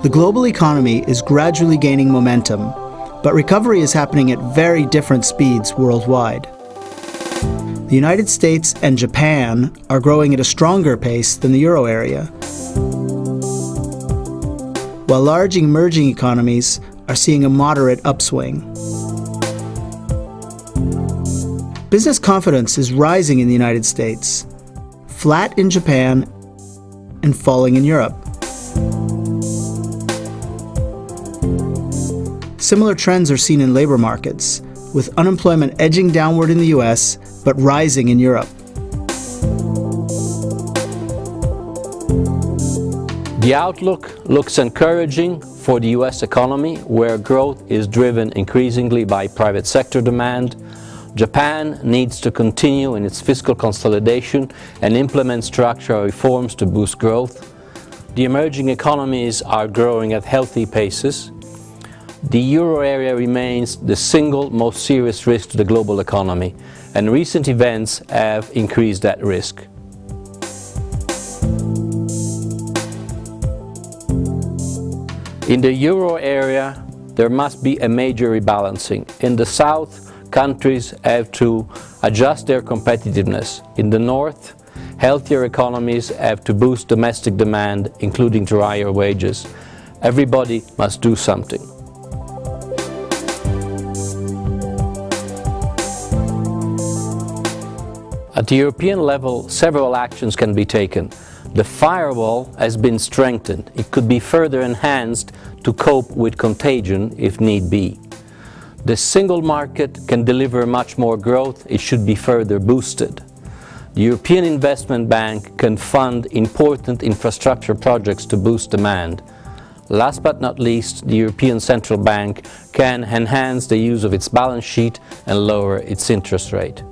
The global economy is gradually gaining momentum, but recovery is happening at very different speeds worldwide. The United States and Japan are growing at a stronger pace than the euro area, while large emerging economies are seeing a moderate upswing. Business confidence is rising in the United States, flat in Japan, and falling in Europe. Similar trends are seen in labor markets, with unemployment edging downward in the US but rising in Europe. The outlook looks encouraging for the US economy, where growth is driven increasingly by private sector demand. Japan needs to continue in its fiscal consolidation and implement structural reforms to boost growth. The emerging economies are growing at healthy paces, the euro area remains the single most serious risk to the global economy, and recent events have increased that risk. In the euro area, there must be a major rebalancing. In the south, countries have to adjust their competitiveness. In the north, healthier economies have to boost domestic demand, including to higher wages. Everybody must do something. At the European level, several actions can be taken. The firewall has been strengthened. It could be further enhanced to cope with contagion if need be. The single market can deliver much more growth. It should be further boosted. The European Investment Bank can fund important infrastructure projects to boost demand. Last but not least, the European Central Bank can enhance the use of its balance sheet and lower its interest rate.